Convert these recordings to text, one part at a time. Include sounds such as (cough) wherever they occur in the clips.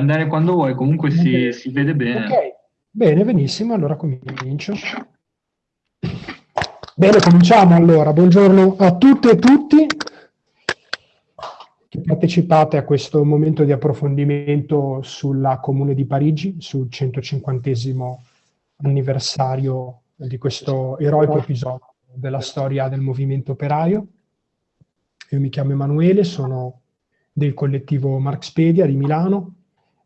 andare quando vuoi, comunque si, si vede bene. Ok, bene, benissimo, allora comincio. Bene, cominciamo allora. Buongiorno a tutte e tutti che partecipate a questo momento di approfondimento sulla Comune di Parigi, sul 150 anniversario di questo eroico episodio della storia del movimento operaio. Io mi chiamo Emanuele, sono del collettivo Marxpedia di Milano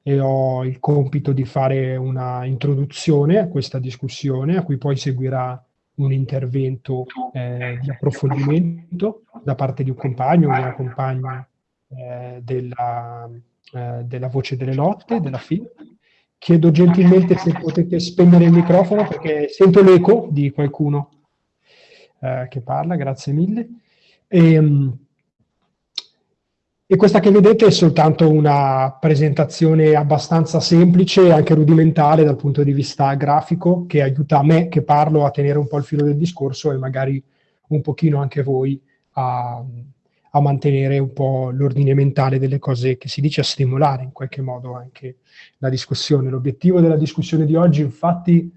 e ho il compito di fare una introduzione a questa discussione, a cui poi seguirà un intervento eh, di approfondimento da parte di un compagno o una compagna eh, della, eh, della, Voce delle Lotte, della FIL. Chiedo gentilmente se potete spegnere il microfono perché sento l'eco di qualcuno eh, che parla, grazie mille. E, um, e questa che vedete è soltanto una presentazione abbastanza semplice, anche rudimentale dal punto di vista grafico, che aiuta me che parlo a tenere un po' il filo del discorso e magari un pochino anche voi a, a mantenere un po' l'ordine mentale delle cose che si dice, a stimolare in qualche modo anche la discussione. L'obiettivo della discussione di oggi infatti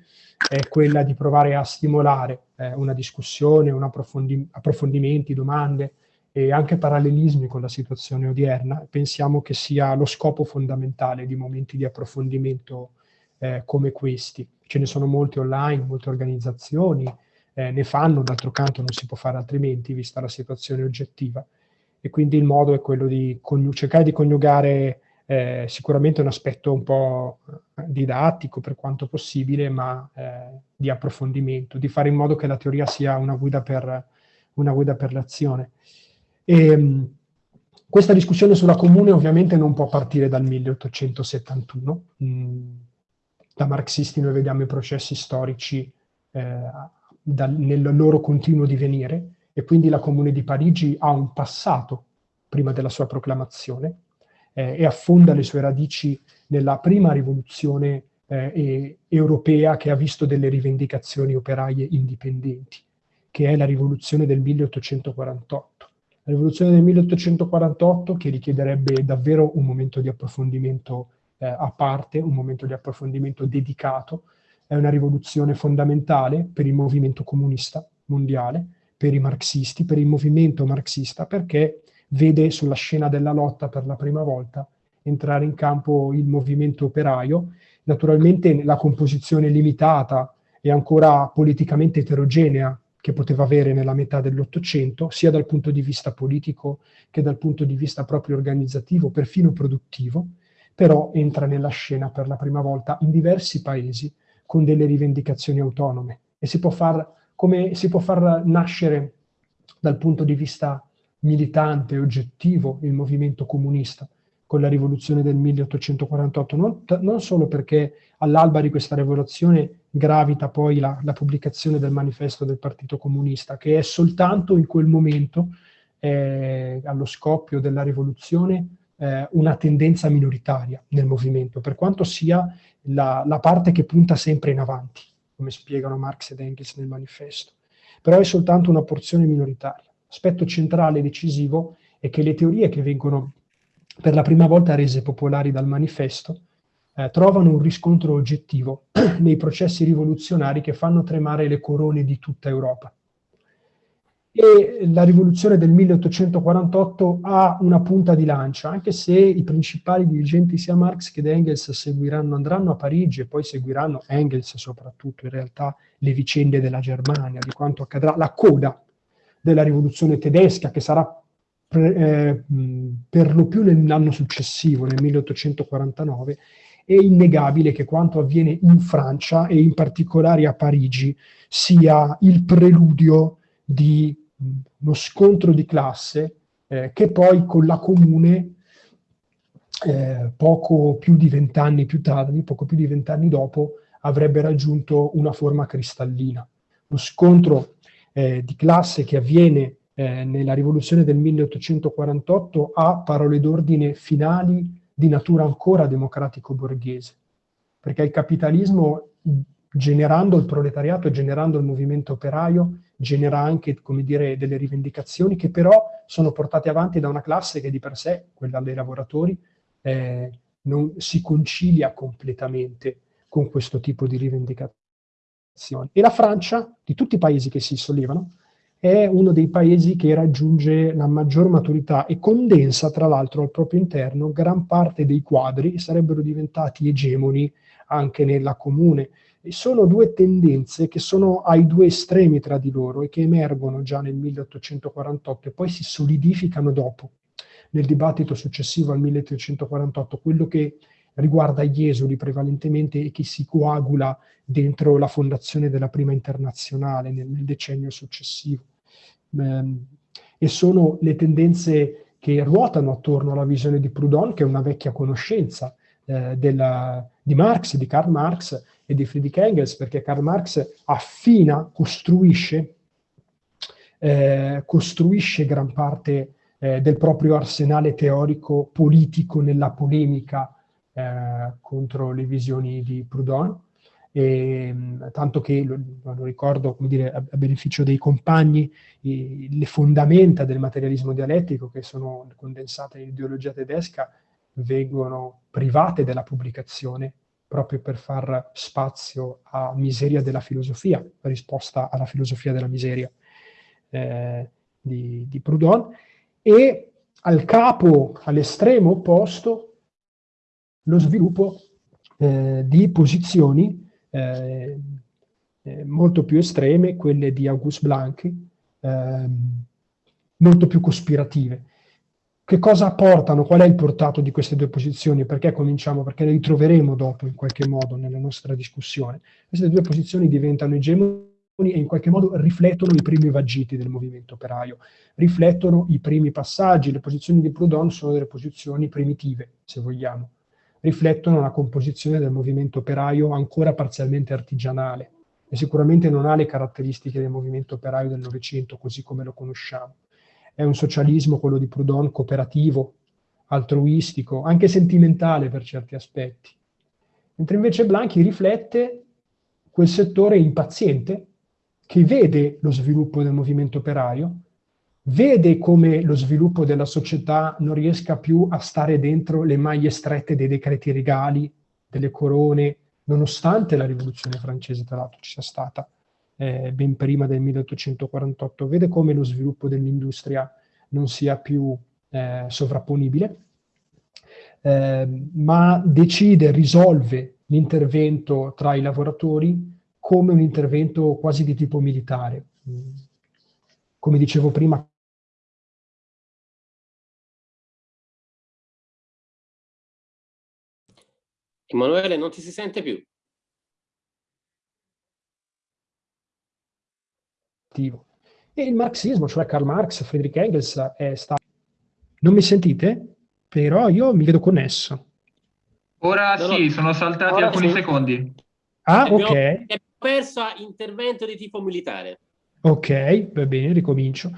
è quella di provare a stimolare eh, una discussione, un approfondi approfondimenti, domande, e anche parallelismi con la situazione odierna, pensiamo che sia lo scopo fondamentale di momenti di approfondimento eh, come questi. Ce ne sono molti online, molte organizzazioni eh, ne fanno, d'altro canto non si può fare altrimenti, vista la situazione oggettiva. E quindi il modo è quello di cercare di coniugare eh, sicuramente un aspetto un po' didattico per quanto possibile, ma eh, di approfondimento, di fare in modo che la teoria sia una guida per, una guida per l'azione. E, ehm, questa discussione sulla comune ovviamente non può partire dal 1871. Mm, da marxisti noi vediamo i processi storici eh, dal, nel loro continuo divenire e quindi la Comune di Parigi ha un passato prima della sua proclamazione eh, e affonda le sue radici nella prima rivoluzione eh, europea che ha visto delle rivendicazioni operaie indipendenti, che è la rivoluzione del 1848 la rivoluzione del 1848 che richiederebbe davvero un momento di approfondimento eh, a parte, un momento di approfondimento dedicato, è una rivoluzione fondamentale per il movimento comunista mondiale, per i marxisti, per il movimento marxista, perché vede sulla scena della lotta per la prima volta entrare in campo il movimento operaio, naturalmente la composizione limitata e ancora politicamente eterogenea che poteva avere nella metà dell'Ottocento, sia dal punto di vista politico che dal punto di vista proprio organizzativo, perfino produttivo, però entra nella scena per la prima volta in diversi paesi con delle rivendicazioni autonome. E si può far, come si può far nascere dal punto di vista militante oggettivo il movimento comunista con la rivoluzione del 1848, non, non solo perché all'alba di questa rivoluzione gravita poi la, la, pubblicazione del manifesto del Partito Comunista, che è soltanto in quel momento, eh, allo scoppio della rivoluzione, eh, una tendenza minoritaria nel movimento, per quanto sia la, la, parte che punta sempre in avanti, come spiegano Marx ed Engels nel manifesto. Però è soltanto una porzione minoritaria. L'aspetto centrale e decisivo è che le teorie che vengono per la prima volta rese popolari dal manifesto, eh, trovano un riscontro oggettivo (clears throat) nei processi rivoluzionari che fanno tremare le corone di tutta Europa. E la rivoluzione del 1848 ha una punta di lancia, anche se i principali dirigenti sia Marx che Engels seguiranno, andranno a Parigi e poi seguiranno Engels soprattutto in realtà le vicende della Germania, di quanto accadrà, la coda della rivoluzione tedesca che sarà eh, per lo più nell'anno successivo, nel 1849, è innegabile che quanto avviene in Francia e in particolare a Parigi sia il preludio di uno scontro di classe eh, che poi con la comune eh, poco più di vent'anni più tardi, poco più di vent'anni dopo, avrebbe raggiunto una forma cristallina. Lo scontro eh, di classe che avviene eh, nella rivoluzione del 1848 ha parole d'ordine finali di natura ancora democratico-borghese, perché il capitalismo, generando il proletariato, generando il movimento operaio, genera anche, come dire, delle rivendicazioni che però sono portate avanti da una classe che di per sé, quella dei lavoratori, eh, non si concilia completamente con questo tipo di rivendicazioni. E la Francia, di tutti i paesi che si sollevano, è uno dei paesi che raggiunge la maggior maturità e condensa, tra l'altro, al proprio interno gran parte dei quadri che sarebbero diventati egemoni anche nella comune. E sono due tendenze che sono ai due estremi tra di loro e che emergono già nel 1848 e poi si solidificano dopo, nel dibattito successivo al 1848, quello che riguarda gli esuli prevalentemente e che si coagula dentro la fondazione della prima internazionale nel, nel decennio successivo. Ehm, e sono le tendenze che ruotano attorno alla visione di Proudhon, che è una vecchia conoscenza eh, della, di Marx, di Karl Marx e di Friedrich Engels, perché Karl Marx affina, costruisce, eh, costruisce gran parte eh, del proprio arsenale teorico politico nella polemica eh, contro le visioni di Proudhon, e, tanto che, lo, lo ricordo dire, a, a beneficio dei compagni, i, le fondamenta del materialismo dialettico che sono condensate in ideologia tedesca vengono private della pubblicazione proprio per far spazio a miseria della filosofia, risposta alla filosofia della miseria eh, di, di Proudhon, e al capo, all'estremo opposto, lo sviluppo eh, di posizioni eh, eh, molto più estreme, quelle di August Blanqui, ehm, molto più cospirative. Che cosa portano? Qual è il portato di queste due posizioni? Perché cominciamo? Perché le ritroveremo dopo in qualche modo nella nostra discussione. Queste due posizioni diventano egemoni e in qualche modo riflettono i primi vagiti del movimento operaio, riflettono i primi passaggi. Le posizioni di Proudhon sono delle posizioni primitive, se vogliamo riflettono la composizione del movimento operaio ancora parzialmente artigianale e sicuramente non ha le caratteristiche del movimento operaio del Novecento così come lo conosciamo. È un socialismo, quello di Proudhon, cooperativo, altruistico, anche sentimentale per certi aspetti. Mentre invece Blanchi riflette quel settore impaziente che vede lo sviluppo del movimento operaio, vede come lo sviluppo della società non riesca più a stare dentro le maglie strette dei decreti regali, delle corone, nonostante la rivoluzione francese, tra l'altro, ci sia stata eh, ben prima del 1848, vede come lo sviluppo dell'industria non sia più eh, sovrapponibile, eh, ma decide, risolve l'intervento tra i lavoratori come un intervento quasi di tipo militare. Come dicevo prima, Emanuele, non ti si sente più. E il marxismo, cioè Karl Marx, Friedrich Engels, è stato... Non mi sentite? Però io mi vedo connesso. Ora no, sì, no. sono saltati Ora alcuni sì. secondi. Ah, ok. Abbiamo perso intervento di tipo militare. Ok, va bene, ricomincio.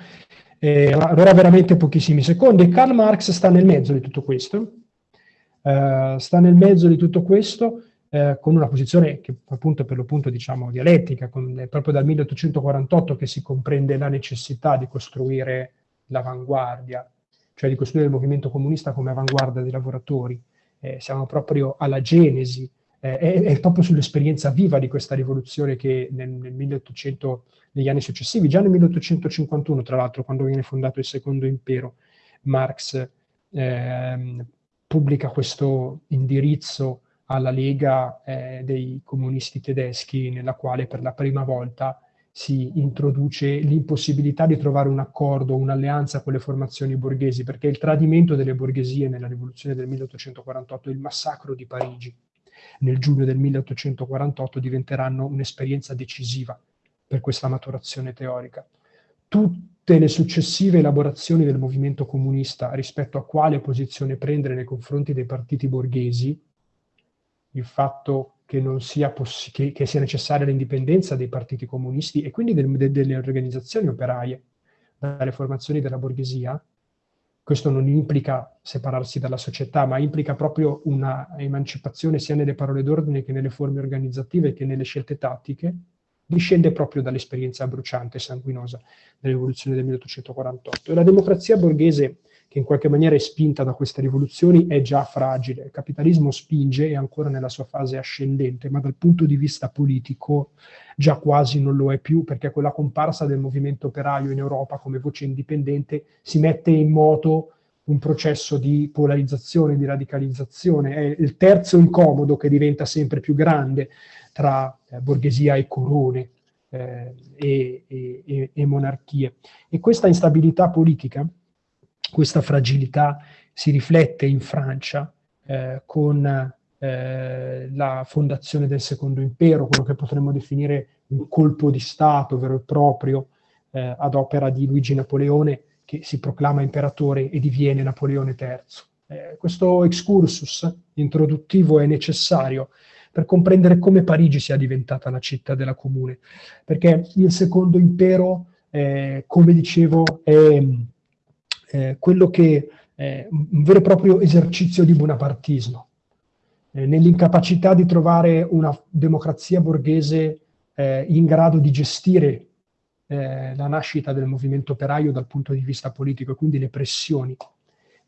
Eh, allora veramente pochissimi secondi. Karl Marx sta nel mezzo di tutto questo eh, sta nel mezzo di tutto questo eh, con una posizione che appunto per l'appunto diciamo dialettica, con, è proprio dal 1848 che si comprende la necessità di costruire l'avanguardia, cioè di costruire il movimento comunista come avanguardia dei lavoratori. Eh, siamo proprio alla genesi, eh, è, è, proprio sull'esperienza viva di questa rivoluzione che nel, nel 1800, negli anni successivi, già nel 1851 tra l'altro, quando viene fondato il secondo impero, Marx eh, pubblica questo indirizzo alla Lega eh, dei comunisti tedeschi, nella quale per la prima volta si introduce l'impossibilità di trovare un accordo, un'alleanza con le formazioni borghesi, perché il tradimento delle borghesie nella rivoluzione del 1848 e il massacro di Parigi nel giugno del 1848 diventeranno un'esperienza decisiva per questa maturazione teorica. Tutte le successive elaborazioni del movimento comunista rispetto a quale posizione prendere nei confronti dei partiti borghesi, il fatto che, sia, che, che sia, necessaria l'indipendenza dei partiti comunisti e quindi del, de, delle organizzazioni operaie dalle formazioni della borghesia, questo non implica separarsi dalla società, ma implica proprio una emancipazione sia nelle parole d'ordine che nelle forme organizzative che nelle scelte tattiche, discende proprio dall'esperienza bruciante e sanguinosa della rivoluzione del 1848. E la democrazia borghese che in qualche maniera è spinta da queste rivoluzioni è già fragile. Il capitalismo spinge, è ancora nella sua fase ascendente, ma dal punto di vista politico già quasi non lo è più, perché quella comparsa del movimento operaio in Europa come voce indipendente si mette in moto un processo di polarizzazione, di radicalizzazione. È il terzo incomodo che diventa sempre più grande tra eh, borghesia e corone eh, e, e, e monarchie. E questa instabilità politica questa fragilità si riflette in Francia eh, con eh, la fondazione del Secondo Impero, quello che potremmo definire un colpo di Stato vero e proprio eh, ad opera di Luigi Napoleone, che si proclama imperatore e diviene Napoleone III. Eh, questo excursus introduttivo è necessario per comprendere come Parigi sia diventata la città della comune, perché il Secondo Impero, eh, come dicevo, è eh, quello che è un vero e proprio esercizio di bonapartismo, eh, nell'incapacità di trovare una democrazia borghese eh, in grado di gestire eh, la nascita del movimento operaio dal punto di vista politico e quindi le pressioni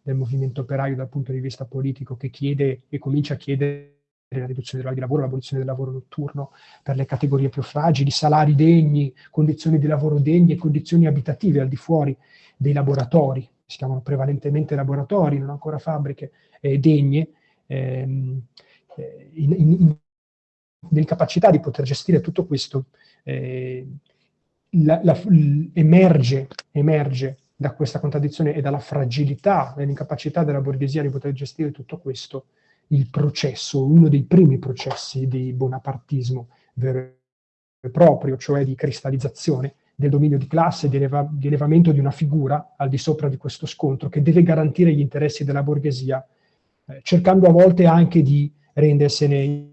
del movimento operaio dal punto di vista politico che chiede e comincia a chiedere la riduzione dell'ora di lavoro, l'abolizione del lavoro notturno per le categorie più fragili, salari degni, condizioni di lavoro degni e condizioni abitative al di fuori dei laboratori, si chiamano prevalentemente laboratori, non ancora fabbriche, eh, degne, ehm, eh, in, in, nell'incapacità di poter gestire tutto questo, eh, la, la, emerge, emerge da questa contraddizione e dalla fragilità e l'incapacità della borghesia di poter gestire tutto questo, il processo, uno dei primi processi di bonapartismo vero e proprio, cioè di cristallizzazione del dominio di classe, di, eleva di, elevamento di una figura al di sopra di questo scontro che deve garantire gli interessi della borghesia, eh, cercando a volte anche di rendersene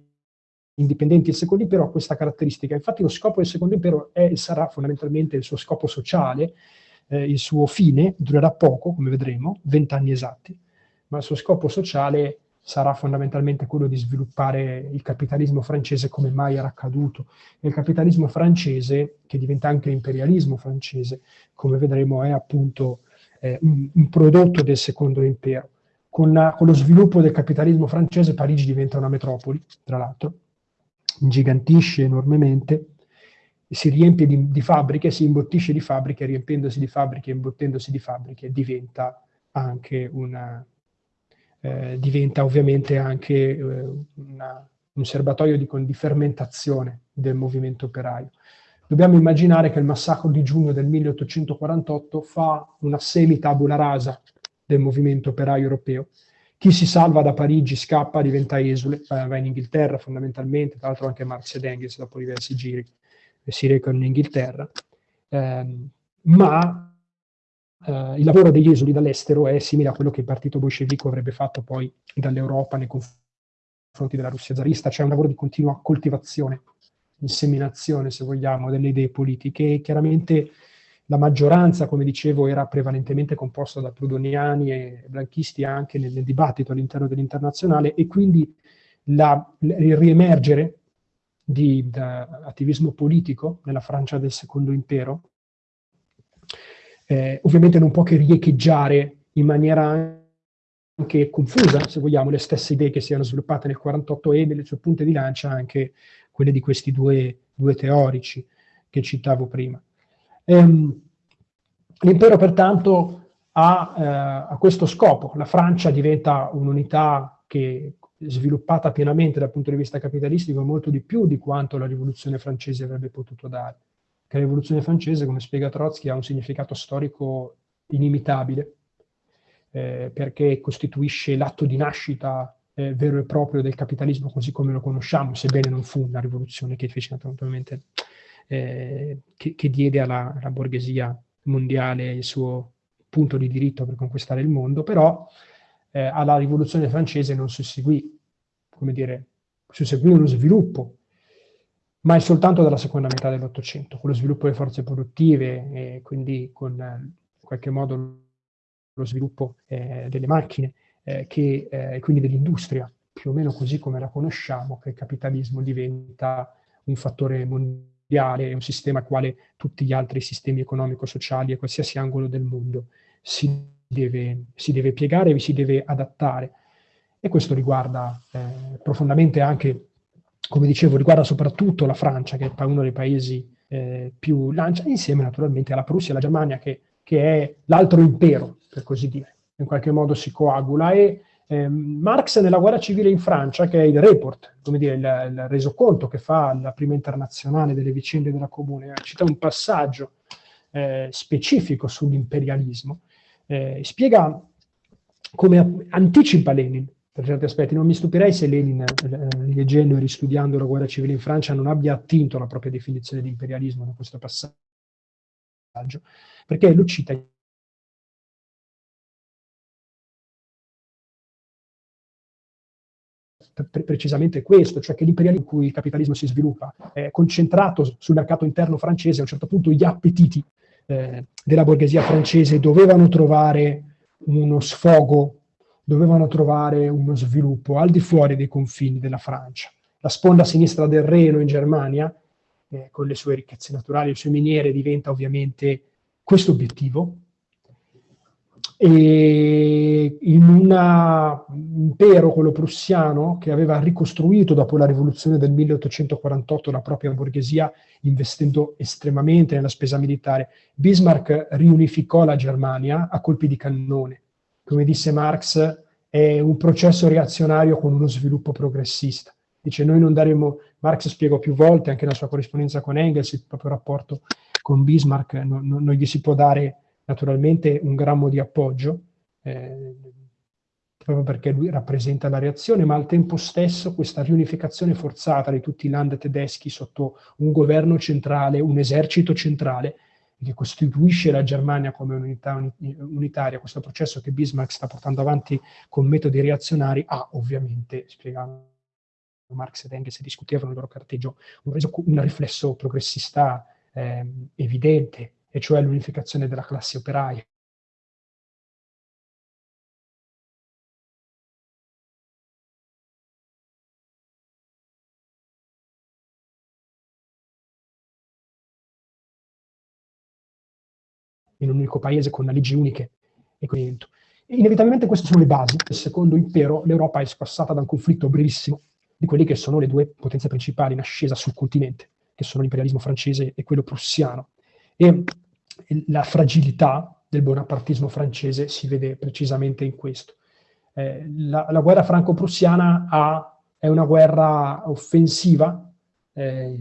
indipendenti. Il secondo impero ha questa caratteristica, infatti lo scopo del secondo impero è, sarà fondamentalmente il suo scopo sociale, eh, il suo fine durerà poco, come vedremo, vent'anni esatti, ma il suo scopo sociale sarà fondamentalmente quello di sviluppare il capitalismo francese come mai era accaduto. E il capitalismo francese, che diventa anche imperialismo francese, come vedremo è appunto eh, un, un, prodotto del secondo impero. Con, la, con, lo sviluppo del capitalismo francese Parigi diventa una metropoli, tra l'altro, ingigantisce enormemente, si riempie di, di fabbriche, si imbottisce di fabbriche, riempiendosi di fabbriche, imbottendosi di fabbriche, diventa anche una, eh, diventa ovviamente anche eh, una, un serbatoio di, di, fermentazione del movimento operaio. Dobbiamo immaginare che il massacro di giugno del 1848 fa una semi-tabula rasa del movimento operaio europeo. Chi si salva da Parigi scappa, diventa esule, va in Inghilterra fondamentalmente, tra l'altro anche Marx ed Engels dopo diversi giri si recano in Inghilterra, eh, ma Uh, il lavoro degli esuli dall'estero è simile a quello che il partito bolscevico avrebbe fatto poi dall'Europa nei confronti della Russia zarista, cioè un lavoro di continua coltivazione, inseminazione, se vogliamo, delle idee politiche. Chiaramente la maggioranza, come dicevo, era prevalentemente composta da prudoniani e blanchisti anche nel, nel dibattito all'interno dell'internazionale e quindi la, il riemergere di attivismo politico nella Francia del secondo impero eh, ovviamente non può che riecheggiare in maniera anche confusa, se vogliamo, le stesse idee che si erano sviluppate nel 48 e nelle sue punte di lancia anche quelle di questi due, due teorici che citavo prima. Ehm, L'impero pertanto ha, eh, ha, questo scopo, la Francia diventa un'unità che sviluppata pienamente dal punto di vista capitalistico molto di più di quanto la rivoluzione francese avrebbe potuto dare che la rivoluzione francese, come spiega Trotsky, ha un significato storico inimitabile, eh, perché costituisce l'atto di nascita eh, vero e proprio del capitalismo così come lo conosciamo, sebbene non fu una rivoluzione che fece naturalmente, eh, che, che, diede alla, alla, borghesia mondiale il suo punto di diritto per conquistare il mondo, però eh, alla rivoluzione francese non susseguì, come dire, susseguì uno sviluppo ma è soltanto dalla seconda metà dell'Ottocento, con lo sviluppo delle forze produttive e quindi con eh, in qualche modo lo sviluppo eh, delle macchine eh, eh, e quindi dell'industria, più o meno così come la conosciamo, che il capitalismo diventa un fattore mondiale, un sistema al quale tutti gli altri sistemi economico-sociali e qualsiasi angolo del mondo si deve, si deve piegare, vi si deve adattare. E questo riguarda eh, profondamente anche, come dicevo, riguarda soprattutto la Francia, che è uno dei paesi eh, più lancia, insieme naturalmente alla Prussia e alla Germania, che, che è l'altro impero, per così dire. In qualche modo si coagula. E eh, Marx nella guerra civile in Francia, che è il report, come dire, il, il resoconto che fa la prima internazionale delle vicende della comune, cita un passaggio eh, specifico sull'imperialismo, eh, spiega come anticipa Lenin per certi aspetti. Non mi stupirei se Lenin, eh, leggendo e ristudiando la guerra civile in Francia, non abbia attinto alla propria definizione di imperialismo da questo passaggio, perché lo cita precisamente questo, cioè che l'imperialismo in cui il capitalismo si sviluppa è concentrato sul mercato interno francese, a un certo punto gli appetiti eh, della borghesia francese dovevano trovare uno sfogo, dovevano trovare uno sviluppo al di fuori dei confini della Francia. La sponda sinistra del Reno in Germania, eh, con le sue ricchezze naturali, le sue miniere, diventa ovviamente questo obiettivo, e in un impero, quello prussiano, che aveva ricostruito dopo la rivoluzione del 1848 la propria borghesia, investendo estremamente nella spesa militare, Bismarck riunificò la Germania a colpi di cannone. Come disse Marx, è un processo reazionario con uno sviluppo progressista. Dice, noi non daremo, Marx spiegò più volte, anche nella sua corrispondenza con Engels, il proprio rapporto con Bismarck, non, non, non gli si può dare naturalmente un grammo di appoggio, eh, proprio perché lui rappresenta la reazione, ma al tempo stesso questa riunificazione forzata di tutti i land tedeschi sotto un governo centrale, un esercito centrale, che costituisce la Germania come unità unitaria, questo processo che Bismarck sta portando avanti con metodi reazionari, ha ovviamente, spiegando Marx ed Engels discutevano il loro carteggio, un, un riflesso progressista eh, evidente, e cioè l'unificazione della classe operaia. In un unico paese con leggi uniche e quindi Inevitabilmente queste sono le basi. del secondo impero l'Europa è squassata da un conflitto brevissimo di quelli che sono le due potenze principali in ascesa sul continente, che sono l'imperialismo francese e quello prussiano. E la fragilità del bonapartismo francese si vede precisamente in questo. Eh, la, la, guerra franco-prussiana è una guerra offensiva eh,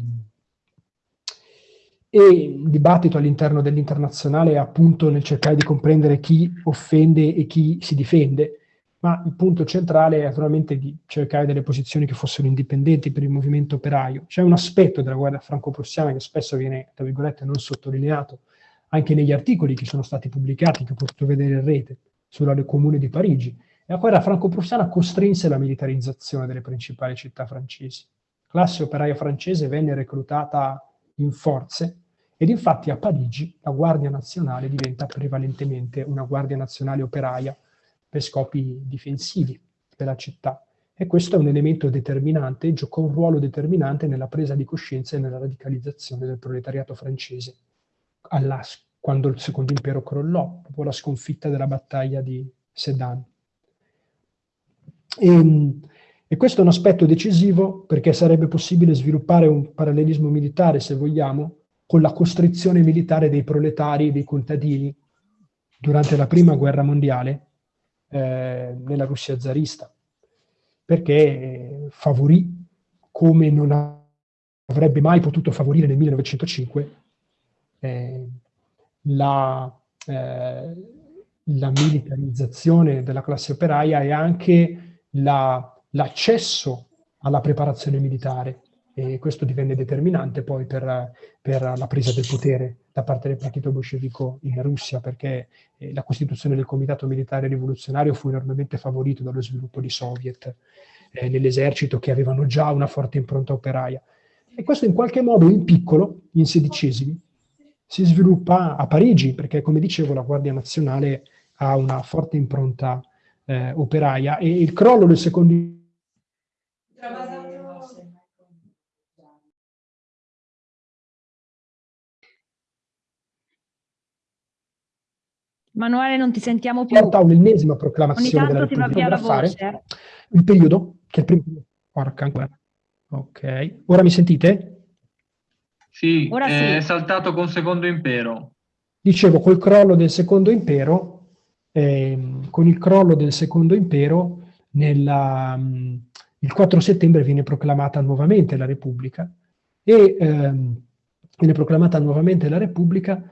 e il dibattito all'interno dell'internazionale è appunto nel cercare di comprendere chi offende e chi si difende, ma il punto centrale è naturalmente di cercare delle posizioni che fossero indipendenti per il movimento operaio. C'è un aspetto della guerra franco-prussiana che spesso viene, tra virgolette, non sottolineato, anche negli articoli che sono stati pubblicati, che ho potuto vedere in rete, sulla Comune di Parigi. La guerra franco-prussiana costrinse la militarizzazione delle principali città francesi. La classe operaia francese venne reclutata in forze ed infatti a Parigi la Guardia Nazionale diventa prevalentemente una Guardia Nazionale operaia per scopi difensivi della città. E questo è un elemento determinante, giocò un ruolo determinante nella presa di coscienza e nella radicalizzazione del proletariato francese alla, quando il secondo impero crollò, dopo la sconfitta della battaglia di Sedan. E, e questo è un aspetto decisivo perché sarebbe possibile sviluppare un parallelismo militare, se vogliamo, con la costrizione militare dei proletari e dei contadini durante la prima guerra mondiale eh, nella Russia zarista, perché eh, favorì come non avrebbe mai potuto favorire nel 1905 eh, la, eh, la, militarizzazione della classe operaia e anche l'accesso la, alla preparazione militare. E questo divenne determinante poi per, per, la presa del potere da parte del partito bolscevico in Russia, perché eh, la costituzione del Comitato Militare Rivoluzionario fu enormemente favorito dallo sviluppo di soviet eh, nell'esercito che avevano già una forte impronta operaia. E questo in qualche modo in piccolo, in sedicesimi, si sviluppa a Parigi, perché come dicevo la Guardia Nazionale ha una forte impronta eh, operaia e il crollo del secondo Emanuele, non ti sentiamo più. Porta un'ennesima proclamazione della Repubblica da fare. Il periodo, che è il primo... Porca ancora. Ok. Ora mi sentite? Sì, Ora è sì. saltato con Secondo Impero. Dicevo, col crollo del Secondo Impero, eh, con il crollo del Secondo Impero, nella, um, il 4 settembre viene proclamata nuovamente la Repubblica e ehm, viene proclamata nuovamente la Repubblica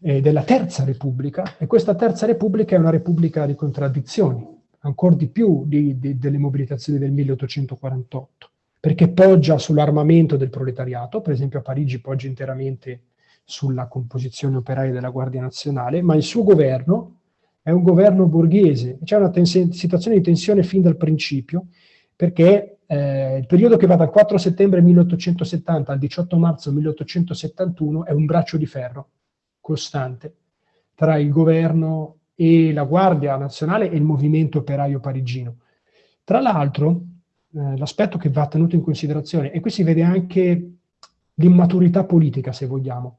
eh, della Terza Repubblica e questa Terza Repubblica è una Repubblica di contraddizioni, ancora di più di, di, delle mobilitazioni del 1848, perché poggia sull'armamento del proletariato, per esempio a Parigi poggia interamente sulla composizione operaia della Guardia Nazionale, ma il suo governo è un governo borghese, c'è una situazione di tensione fin dal principio, perché eh, il periodo che va dal 4 settembre 1870 al 18 marzo 1871 è un braccio di ferro costante tra il governo e la Guardia Nazionale e il movimento operaio parigino. Tra l'altro, eh, l'aspetto che va tenuto in considerazione, e qui si vede anche l'immaturità politica, se vogliamo,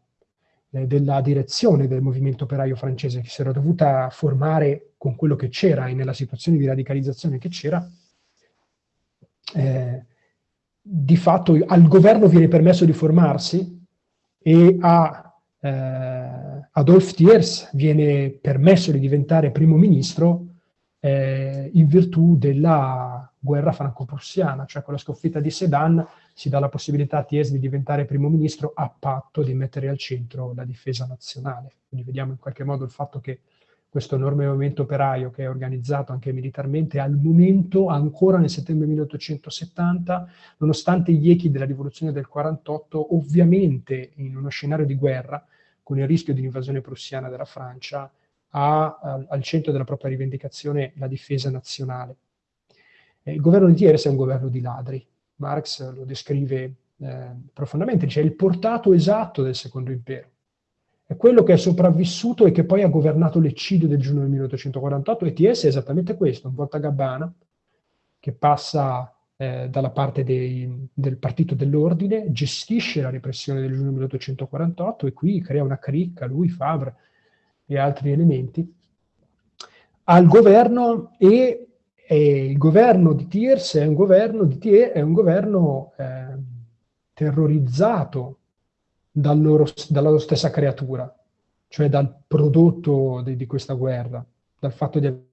eh, della direzione del movimento operaio francese, che si era dovuta formare con quello che c'era e nella situazione di radicalizzazione che c'era, eh, di fatto al governo viene permesso di formarsi e a eh, Adolphe Thiers viene permesso di diventare primo ministro eh, in virtù della guerra franco-prussiana, cioè con la sconfitta di Sedan si dà la possibilità a Thiers di diventare primo ministro a patto di mettere al centro la difesa nazionale. Quindi vediamo in qualche modo il fatto che questo enorme movimento operaio che è organizzato anche militarmente, al momento, ancora nel settembre 1870, nonostante gli echi della rivoluzione del 48, ovviamente in uno scenario di guerra, con il rischio di un'invasione prussiana della Francia, ha al, al centro della propria rivendicazione la difesa nazionale. Eh, il governo di Thiers è un governo di ladri. Marx lo descrive eh, profondamente, dice è il portato esatto del secondo impero è quello che è sopravvissuto e che poi ha governato l'eccidio del giugno del 1848 e TS è esattamente questo, un Volta Gabbana che passa eh, dalla parte dei, del partito dell'ordine, gestisce la repressione del giugno 1848 e qui crea una cricca, lui, Favre e altri elementi, al governo e, e il governo di Thiers è un governo, di Thiers, è un governo eh, terrorizzato dal loro, dalla loro stessa creatura, cioè dal prodotto di, di questa guerra, dal fatto di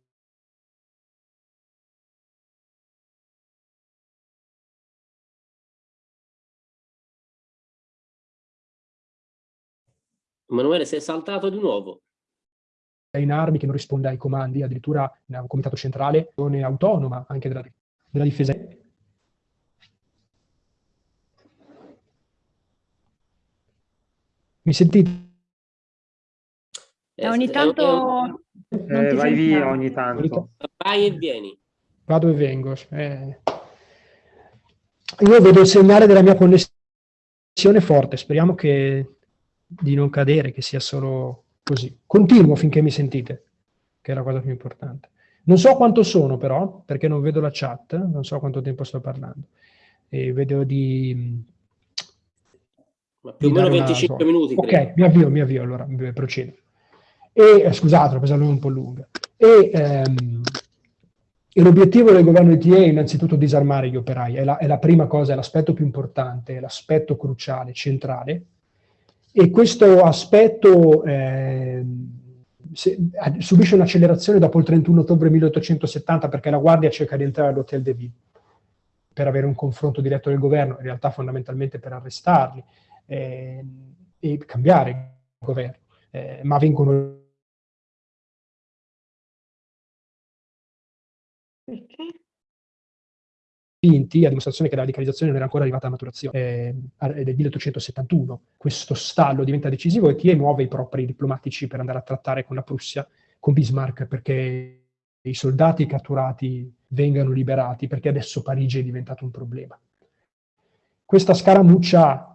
Emanuele, sei saltato di nuovo. in armi, che non risponde ai comandi, addirittura un comitato centrale, autonoma anche della, della difesa Mi sentite? Eh, ogni tanto... Eh, vai via ogni tanto. Vai e vieni. Vado e vengo. Eh. Io vedo il segnale della mia connessione forte, speriamo che di non cadere, che sia solo così. Continuo finché mi sentite, che è la cosa più importante. Non so quanto sono però, perché non vedo la chat, non so quanto tempo sto parlando. E vedo di ma più o meno 25 minuti. Ok, credo. mi avvio, mi avvio, allora procedo. E, eh, scusate, l'ho presa un po' lunga. E, ehm, l'obiettivo del governo di TA è innanzitutto disarmare gli operai, è la, è la prima cosa, è l'aspetto più importante, è l'aspetto cruciale, centrale. E questo aspetto eh, se, subisce un'accelerazione dopo il 31 ottobre 1870 perché la Guardia cerca di entrare all'Hotel de Ville per avere un confronto diretto del governo, in realtà fondamentalmente per arrestarli eh, e cambiare il governo, eh, ma vengono vinti a dimostrazione che la radicalizzazione non era ancora arrivata a maturazione. Eh, del 1871 questo stallo diventa decisivo e chi muove i propri diplomatici per andare a trattare con la Prussia, con Bismarck, perché i soldati catturati vengano liberati, perché adesso Parigi è diventato un problema.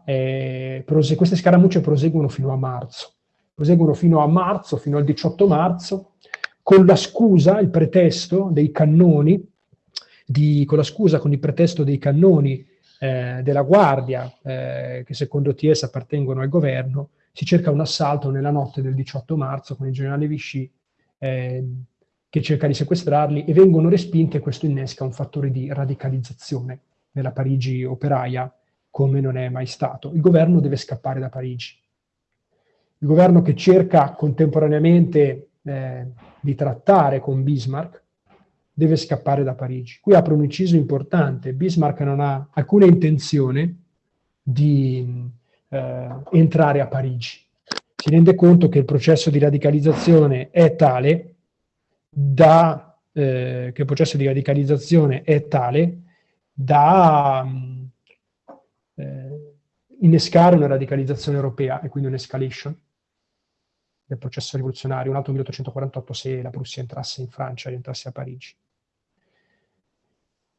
Eh, queste scaramucce proseguono fino a marzo. Proseguono fino a marzo, fino al 18 marzo, con la scusa, il pretesto dei cannoni, di, con la scusa, con il pretesto dei cannoni eh, della Guardia, eh, che secondo TS appartengono al governo, si cerca un assalto nella notte del 18 marzo con il generale Vichy eh, che cerca di sequestrarli e vengono respinte e questo innesca un fattore di radicalizzazione nella Parigi operaia come non è mai stato. Il governo deve scappare da Parigi. Il governo che cerca contemporaneamente eh, di trattare con Bismarck deve scappare da Parigi. Qui apro un inciso importante. Bismarck non ha alcuna intenzione di eh, entrare a Parigi. Si rende conto che il processo di radicalizzazione è tale da, eh, che il processo di radicalizzazione è tale da eh, innescare una radicalizzazione europea e quindi un'escalation del processo rivoluzionario, un altro 1848 se la Prussia entrasse in Francia e entrasse a Parigi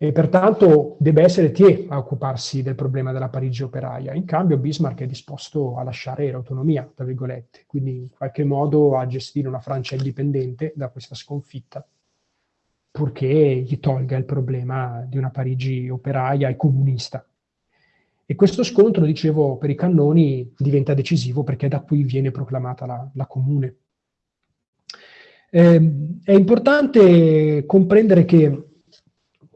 e pertanto deve essere Thiers a occuparsi del problema della Parigi operaia. In cambio Bismarck è disposto a lasciare l'autonomia, tra virgolette, quindi in qualche modo a gestire una Francia indipendente da questa sconfitta, purché gli tolga il problema di una Parigi operaia e comunista. E questo scontro, dicevo, per i cannoni diventa decisivo perché da qui viene proclamata la, la comune. Eh, è importante comprendere che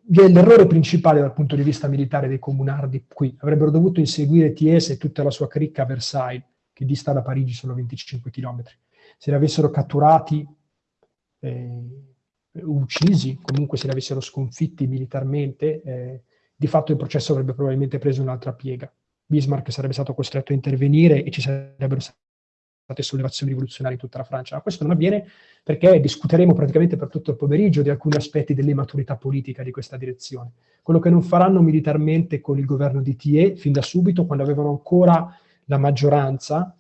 l'errore principale dal punto di vista militare dei comunardi qui. Avrebbero dovuto inseguire Thiers e tutta la sua cricca a Versailles, che dista da Parigi solo 25 km. Se li avessero catturati, eh, uccisi, comunque se li avessero sconfitti militarmente, eh, di fatto il processo avrebbe probabilmente preso un'altra piega. Bismarck sarebbe stato costretto a intervenire e ci sarebbero state sollevazioni rivoluzionarie in tutta la Francia. Ma questo non avviene perché discuteremo praticamente per tutto il pomeriggio di alcuni aspetti dell'immaturità politica di questa direzione. Quello che non faranno militarmente con il governo di Thiers, fin da subito, quando avevano ancora la maggioranza,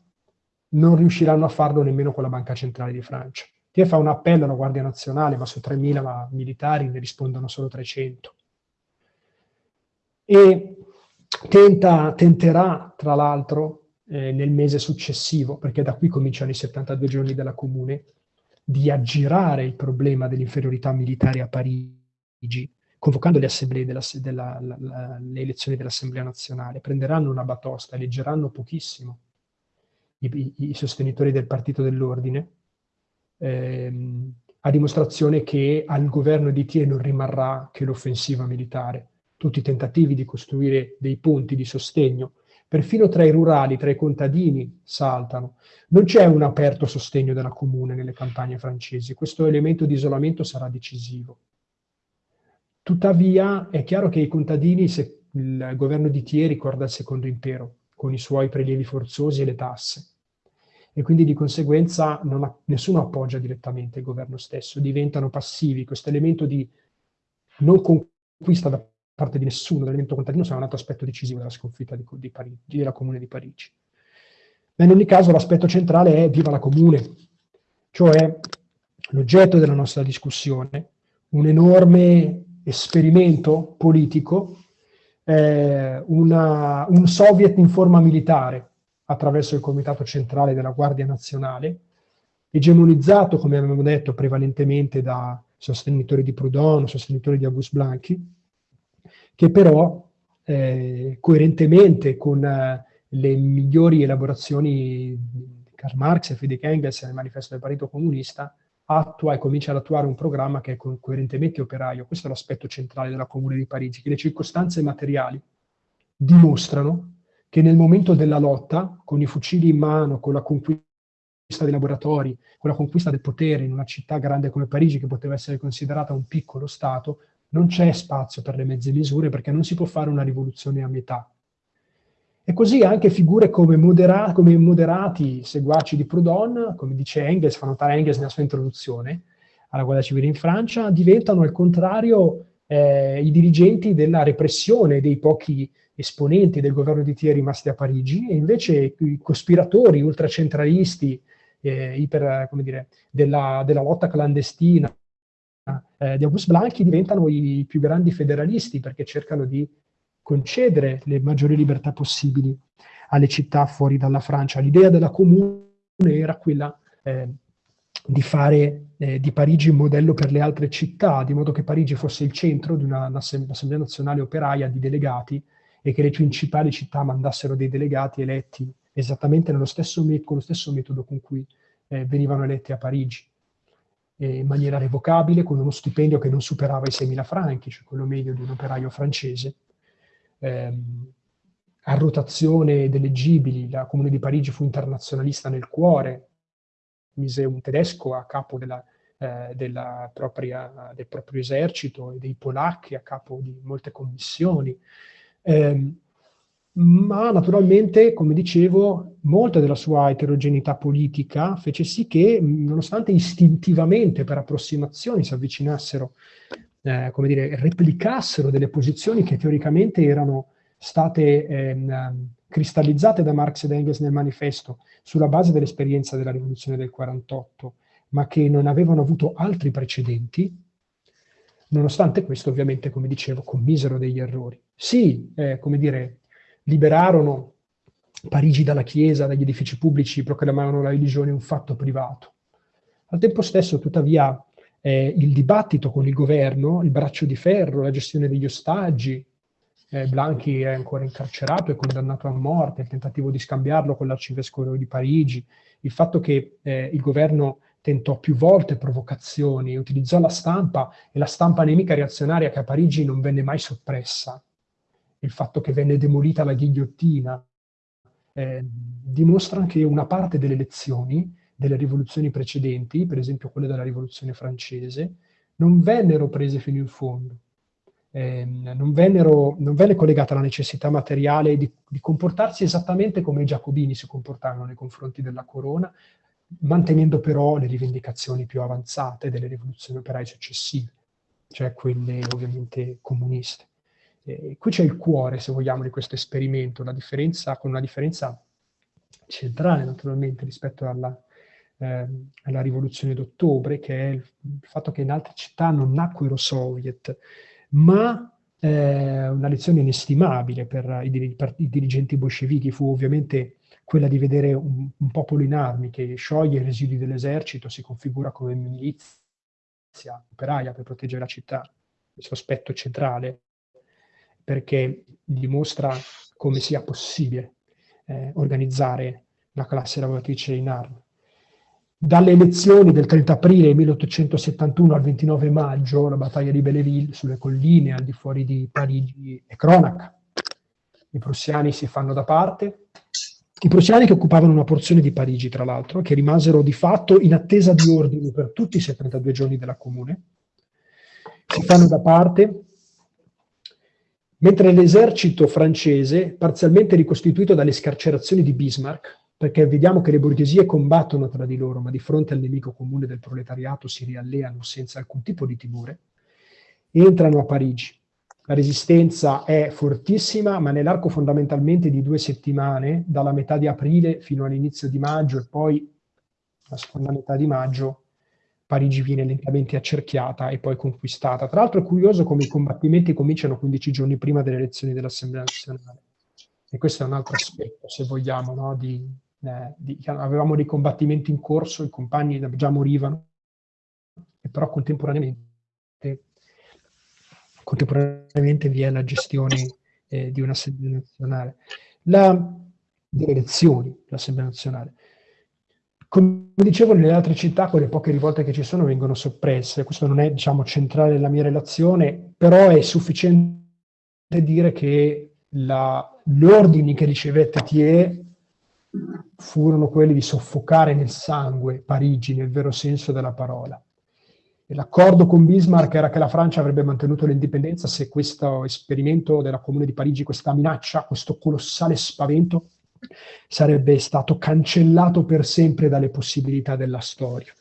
non riusciranno a farlo nemmeno con la Banca Centrale di Francia. Thiers fa un appello alla Guardia Nazionale, ma su 3.000 militari ne rispondono solo 300. E tenta, tenterà, tra l'altro, eh, nel mese successivo, perché da qui cominciano i 72 giorni della Comune, di aggirare il problema dell'inferiorità militare a Parigi, convocando le, della, della, la, le elezioni dell'Assemblea nazionale. Prenderanno una batosta, eleggeranno pochissimo i, i, i sostenitori del Partito dell'Ordine, ehm, a dimostrazione che al governo di Thiers non rimarrà che l'offensiva militare. Tutti i tentativi di costruire dei ponti di sostegno. Perfino tra i rurali, tra i contadini, saltano. Non c'è un aperto sostegno della comune nelle campagne francesi, questo elemento di isolamento sarà decisivo. Tuttavia è chiaro che i contadini, se il governo di Thiers ricorda il secondo impero, con i suoi prelievi forzosi e le tasse, e quindi di conseguenza ha, nessuno appoggia direttamente il governo stesso, diventano passivi, questo elemento di non conquista da parte di nessuno dell'elemento contadino sarà un altro aspetto decisivo della sconfitta di, di Parigi, della Comune di Parigi. Ma in ogni caso l'aspetto centrale è viva la Comune, cioè l'oggetto della nostra discussione, un enorme esperimento politico, eh, una, un soviet in forma militare attraverso il Comitato Centrale della Guardia Nazionale, egemonizzato, come abbiamo detto, prevalentemente da sostenitori di Proudhon, sostenitori di Auguste Blanqui, che però eh, coerentemente con eh, le migliori elaborazioni di Karl Marx e Friedrich Engels nel manifesto del Partito Comunista, attua e comincia ad attuare un programma che è co coerentemente operaio. Questo è l'aspetto centrale della Comune di Parigi, che le circostanze materiali dimostrano che nel momento della lotta, con i fucili in mano, con la conquista dei laboratori, con la conquista del potere in una città grande come Parigi, che poteva essere considerata un piccolo Stato, non c'è spazio per le mezze misure perché non si può fare una rivoluzione a metà. E così anche figure come, modera come moderati seguaci di Proudhon, come dice Engels, fa notare Engels nella sua introduzione alla guerra civile in Francia, diventano al contrario eh, i dirigenti della repressione dei pochi esponenti del governo di Thiers rimasti a Parigi, e invece i cospiratori ultracentralisti eh, iper, dire, della, della lotta clandestina eh, di August Blanchi diventano i più grandi federalisti perché cercano di concedere le maggiori libertà possibili alle città fuori dalla Francia. L'idea della comune era quella eh, di fare eh, di Parigi un modello per le altre città, di modo che Parigi fosse il centro di un'assemblea nazionale operaia di delegati e che le principali città mandassero dei delegati eletti esattamente nello stesso con lo stesso metodo con cui eh, venivano eletti a Parigi, eh, in maniera revocabile, con uno stipendio che non superava i 6.000 franchi, cioè quello medio di un operaio francese, ehm, a rotazione ed eleggibili, la Comune di Parigi fu internazionalista nel cuore, mise un tedesco a capo della, eh, propria, del proprio esercito e dei polacchi a capo di molte commissioni. Eh, ma naturalmente, come dicevo, molta della sua eterogeneità politica fece sì che, nonostante istintivamente per approssimazioni si avvicinassero, eh, come dire, replicassero delle posizioni che teoricamente erano state ehm, cristallizzate da Marx ed Engels nel manifesto sulla base dell'esperienza della rivoluzione del 48, ma che non avevano avuto altri precedenti, nonostante questo ovviamente, come dicevo, commisero degli errori. Sì, eh, come dire, liberarono Parigi dalla Chiesa, dagli edifici pubblici, proclamavano la religione un fatto privato. Al tempo stesso, tuttavia, eh, il dibattito con il governo, il braccio di ferro, la gestione degli ostaggi, eh, Blanchi è ancora incarcerato e condannato a morte, il tentativo di scambiarlo con l'arcivescovo di Parigi, il fatto che eh, il governo tentò più volte provocazioni, utilizzò la stampa e la stampa nemica reazionaria che a Parigi non venne mai soppressa, il fatto che venne demolita la ghigliottina, eh, dimostrano che una parte delle lezioni delle rivoluzioni precedenti, per esempio quelle della rivoluzione francese, non vennero prese fino in fondo. Eh, non, vennero, non, venne collegata la necessità materiale di, di, comportarsi esattamente come i giacobini si comportarono nei confronti della corona, mantenendo però le rivendicazioni più avanzate delle rivoluzioni operaie successive, cioè quelle ovviamente comuniste. Eh, qui c'è il cuore, se vogliamo, di questo esperimento, la differenza, con una differenza centrale naturalmente rispetto alla, eh, alla rivoluzione d'ottobre, che è il, il, fatto che in altre città non nacquero soviet, ma eh, una lezione inestimabile per i, per i, dirigenti bolscevichi. Fu ovviamente quella di vedere un, un popolo in armi che scioglie i residui dell'esercito, si configura come milizia operaia per proteggere la città, questo aspetto centrale, perché dimostra come sia possibile eh, organizzare la classe lavoratrice in armi dalle elezioni del 30 aprile 1871 al 29 maggio, la battaglia di Belleville sulle colline al di fuori di Parigi è cronaca. I prussiani si fanno da parte, i prussiani che occupavano una porzione di Parigi, tra l'altro, che rimasero di fatto in attesa di ordini per tutti i 72 giorni della comune, si fanno da parte, mentre l'esercito francese, parzialmente ricostituito dalle scarcerazioni di Bismarck, perché vediamo che le borghesie combattono tra di loro, ma di fronte al nemico comune del proletariato si rialleano senza alcun tipo di timore, entrano a Parigi. La resistenza è fortissima, ma nell'arco fondamentalmente di due settimane, dalla metà di aprile fino all'inizio di maggio e poi la seconda metà di maggio, Parigi viene lentamente accerchiata e poi conquistata. Tra l'altro è curioso come i combattimenti cominciano 15 giorni prima delle elezioni dell'Assemblea nazionale. E questo è un altro aspetto, se vogliamo, no, di, eh, di, avevamo dei combattimenti in corso, i compagni già morivano, e però contemporaneamente, contemporaneamente vi è la gestione eh, di un'assemblea nazionale. La, delle elezioni dell'assemblea nazionale. Come dicevo, nelle altre città, quelle poche rivolte che ci sono vengono soppresse. Questo non è, diciamo, centrale nella mia relazione, però è sufficiente dire che gli ordini che ricevette Thiers furono quelli di soffocare nel sangue Parigi, nel vero senso della parola. l'accordo con Bismarck era che la Francia avrebbe mantenuto l'indipendenza se questo esperimento della Comune di Parigi, questa minaccia, questo colossale spavento, sarebbe stato cancellato per sempre dalle possibilità della storia.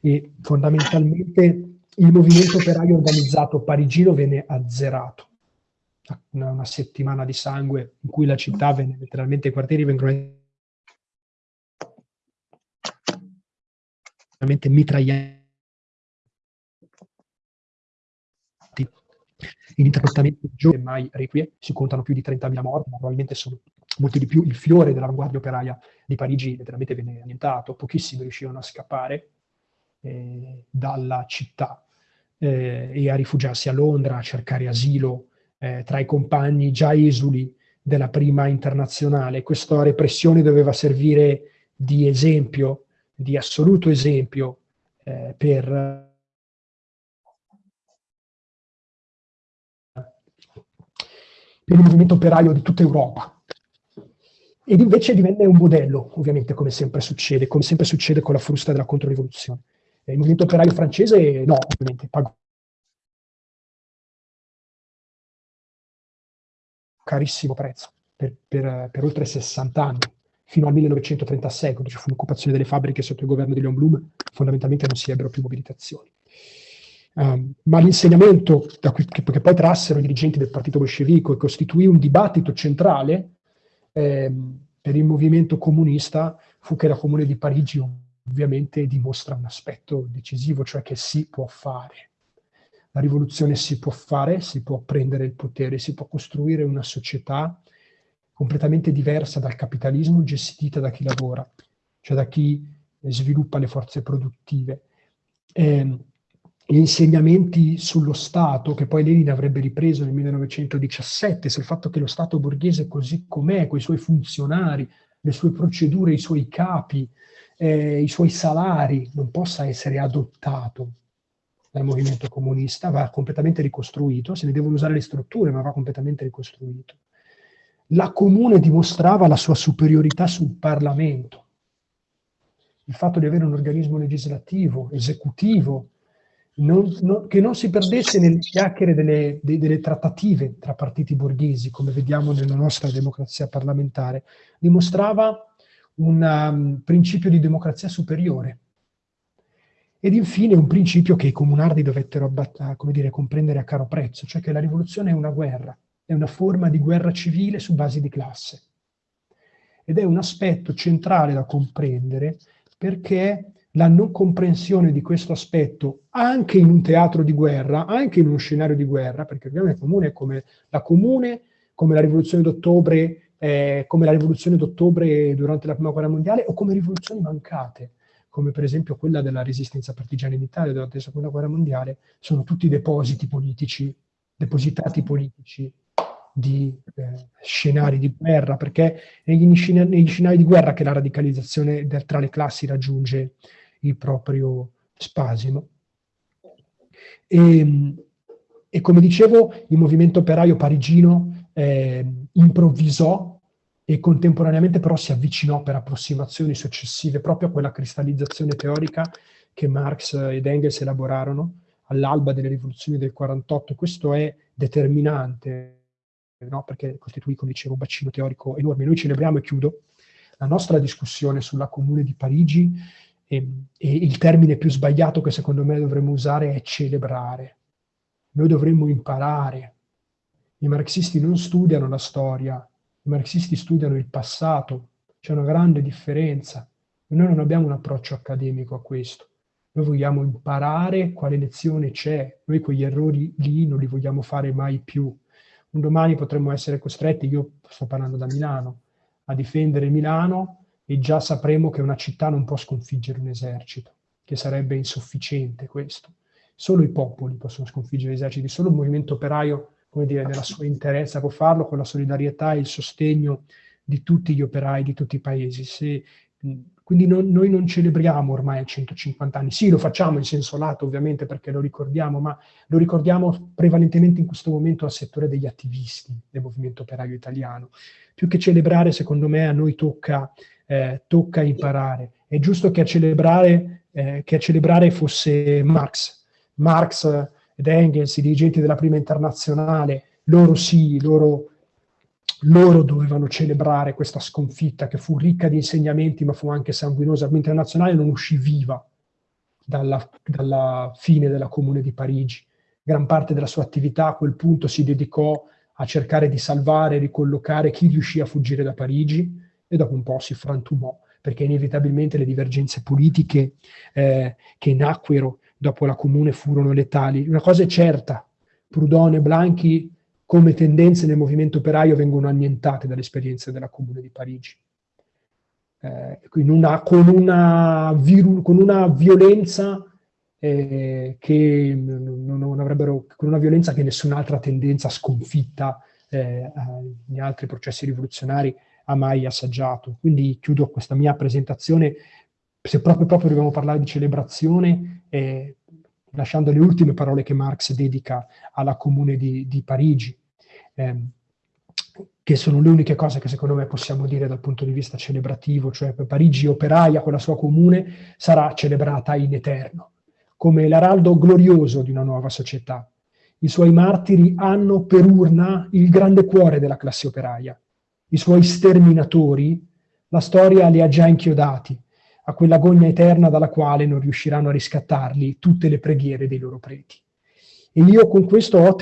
E fondamentalmente il movimento operaio organizzato parigino venne azzerato una, una, settimana di sangue in cui la città venne letteralmente, i quartieri vengono veramente mitragliati ininterrottamente giorni mai requie, si contano più di 30.000 morti, ma probabilmente sono molti di più. Il fiore dell'avanguardia operaia di Parigi letteralmente venne annientato, pochissimi riuscirono a scappare eh, dalla città eh, e a rifugiarsi a Londra, a cercare asilo eh, tra i compagni già esuli della prima internazionale. Questa repressione doveva servire di esempio, di assoluto esempio eh, per per il movimento operaio di tutta Europa. Ed invece divenne un modello, ovviamente, come sempre succede, come sempre succede con la frusta della controrivoluzione. Il movimento operaio francese, no, ovviamente, pagò carissimo prezzo per, per, per, oltre 60 anni, fino al 1936, quando ci fu l'occupazione delle fabbriche sotto il governo di Leon Blum, fondamentalmente non si ebbero più mobilitazioni. Um, ma l'insegnamento che, che, poi trassero i dirigenti del partito bolscevico e costituì un dibattito centrale eh, per il movimento comunista fu che la Comune di Parigi ovviamente dimostra un aspetto decisivo, cioè che si può fare. La rivoluzione si può fare, si può prendere il potere, si può costruire una società completamente diversa dal capitalismo gestita da chi lavora, cioè da chi sviluppa le forze produttive. Eh, gli insegnamenti sullo Stato, che poi Lenin avrebbe ripreso nel 1917, sul fatto che lo Stato borghese così com'è, con i suoi funzionari, le sue procedure, i suoi capi, eh, i suoi salari, non possa essere adottato dal movimento comunista, va completamente ricostruito, se ne devono usare le strutture, ma va completamente ricostruito. La comune dimostrava la sua superiorità sul Parlamento, il fatto di avere un organismo legislativo, esecutivo, non, non, che non si perdesse nelle chiacchiere delle, de, delle, trattative tra partiti borghesi, come vediamo nella nostra democrazia parlamentare, dimostrava un um, principio di democrazia superiore. Ed infine un principio che i comunardi dovettero come dire, comprendere a caro prezzo, cioè che la rivoluzione è una guerra, è una forma di guerra civile su basi di classe. Ed è un aspetto centrale da comprendere perché la non comprensione di questo aspetto anche in un teatro di guerra, anche in uno scenario di guerra, perché ovviamente comune come la comune, come la rivoluzione d'ottobre, eh, come la rivoluzione d'ottobre durante la prima guerra mondiale, o come rivoluzioni mancate, come per esempio quella della resistenza partigiana in Italia durante la seconda guerra mondiale, sono tutti depositi politici, depositati politici di eh, scenari di guerra, perché negli, negli, scenari di guerra che la radicalizzazione del, tra le classi raggiunge il proprio spasimo. E, e come dicevo, il movimento operaio parigino eh, improvvisò e contemporaneamente però si avvicinò per approssimazioni successive proprio a quella cristallizzazione teorica che Marx ed Engels elaborarono all'alba delle rivoluzioni del 48. Questo è determinante, no? perché costituì, come dicevo, un bacino teorico enorme. Noi celebriamo, e chiudo, la nostra discussione sulla Comune di Parigi e, e il termine più sbagliato che secondo me dovremmo usare è celebrare. Noi dovremmo imparare. I marxisti non studiano la storia, i marxisti studiano il passato. C'è una grande differenza. Noi non abbiamo un approccio accademico a questo. Noi vogliamo imparare quale lezione c'è. Noi quegli errori lì non li vogliamo fare mai più. Un domani potremmo essere costretti, io sto parlando da Milano, a difendere Milano e già sapremo che una città non può sconfiggere un esercito, che sarebbe insufficiente questo. Solo i popoli possono sconfiggere gli eserciti, solo il movimento operaio, come dire, nella sua interezza può farlo con la solidarietà e il sostegno di tutti gli operai di tutti i paesi. Se, quindi non, noi non celebriamo ormai a 150 anni, sì lo facciamo in senso lato ovviamente perché lo ricordiamo, ma lo ricordiamo prevalentemente in questo momento al settore degli attivisti del movimento operaio italiano. Più che celebrare, secondo me, a noi tocca eh, tocca imparare. È giusto che a, celebrare, eh, che a celebrare fosse Marx. Marx ed Engels, i dirigenti della prima internazionale, loro sì, loro, loro dovevano celebrare questa sconfitta che fu ricca di insegnamenti ma fu anche sanguinosa. La internazionale non uscì viva dalla, dalla fine della Comune di Parigi. Gran parte della sua attività a quel punto si dedicò a cercare di salvare e ricollocare chi riuscì a fuggire da Parigi, e dopo un po' si frantumò, perché inevitabilmente le divergenze politiche eh, che nacquero dopo la comune furono letali. Una cosa è certa, Proudhon e Blanchi come tendenze nel movimento operaio vengono annientate dalle esperienze della comune di Parigi. Eh, una, con, una con, una violenza eh, che non avrebbero, con una violenza che nessun'altra tendenza sconfitta eh, in altri processi rivoluzionari ha mai assaggiato. Quindi chiudo questa mia presentazione, se proprio, proprio dobbiamo parlare di celebrazione, eh, lasciando le ultime parole che Marx dedica alla Comune di, di Parigi, eh, che sono le uniche cose che secondo me possiamo dire dal punto di vista celebrativo, cioè Parigi operaia con la sua comune sarà celebrata in eterno, come l'araldo glorioso di una nuova società. I suoi martiri hanno per urna il grande cuore della classe operaia. I suoi sterminatori, la storia li ha già inchiodati a quella gogna eterna dalla quale non riusciranno a riscattarli tutte le preghiere dei loro preti. E io con questo ho